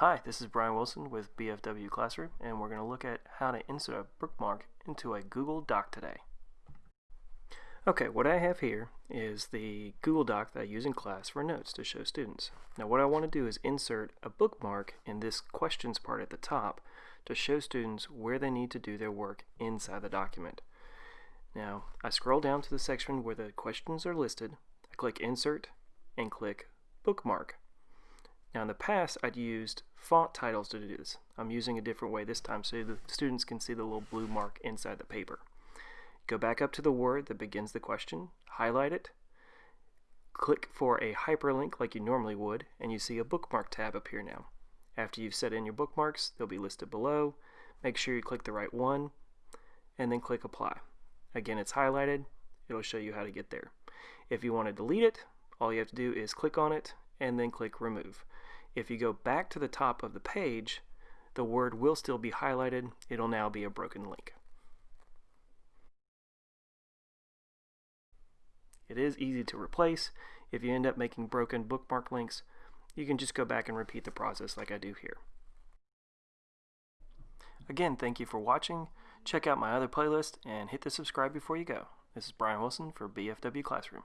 Hi, this is Brian Wilson with BFW Classroom, and we're going to look at how to insert a bookmark into a Google Doc today. Okay, what I have here is the Google Doc that I use in class for notes to show students. Now what I want to do is insert a bookmark in this questions part at the top to show students where they need to do their work inside the document. Now, I scroll down to the section where the questions are listed, I click Insert, and click Bookmark. Now in the past I'd used font titles to do this. I'm using a different way this time so the students can see the little blue mark inside the paper. Go back up to the word that begins the question, highlight it, click for a hyperlink like you normally would, and you see a bookmark tab appear now. After you've set in your bookmarks, they'll be listed below. Make sure you click the right one, and then click apply. Again, it's highlighted. It'll show you how to get there. If you want to delete it, all you have to do is click on it and then click remove. If you go back to the top of the page, the word will still be highlighted. It'll now be a broken link. It is easy to replace. If you end up making broken bookmark links, you can just go back and repeat the process like I do here. Again, thank you for watching. Check out my other playlist and hit the subscribe before you go. This is Brian Wilson for BFW Classroom.